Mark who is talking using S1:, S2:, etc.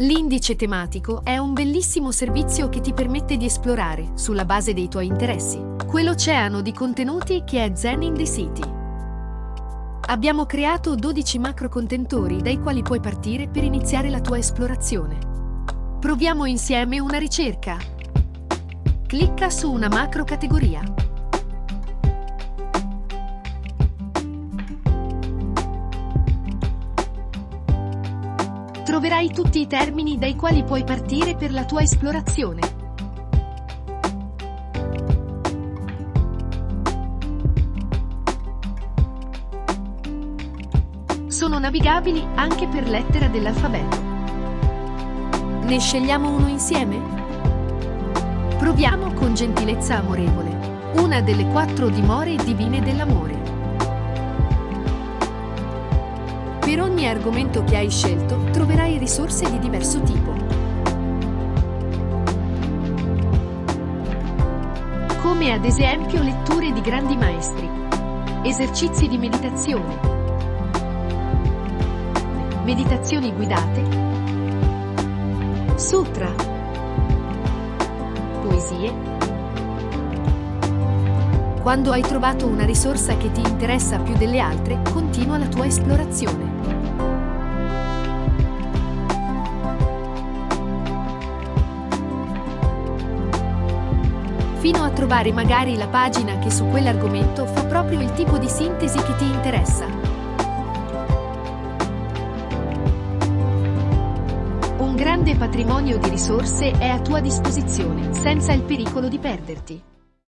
S1: L'indice tematico è un bellissimo servizio che ti permette di esplorare, sulla base dei tuoi interessi, quell'oceano di contenuti che è Zen in the City. Abbiamo creato 12 macro contentori dai quali puoi partire per iniziare la tua esplorazione. Proviamo insieme una ricerca. Clicca su una macro categoria. Troverai tutti i termini dai quali puoi partire per la tua esplorazione. Sono navigabili anche per lettera dell'alfabeto. Ne scegliamo uno insieme? Proviamo con gentilezza amorevole, una delle quattro dimore divine dell'amore. Per ogni argomento che hai scelto troverai risorse di diverso tipo. Come ad esempio letture di grandi maestri, esercizi di meditazione, meditazioni guidate, sutra, poesie. Quando hai trovato una risorsa che ti interessa più delle altre, continua la tua esplorazione. fino a trovare magari la pagina che su quell'argomento fa proprio il tipo di sintesi che ti interessa. Un grande patrimonio di risorse è a tua disposizione, senza il pericolo di perderti.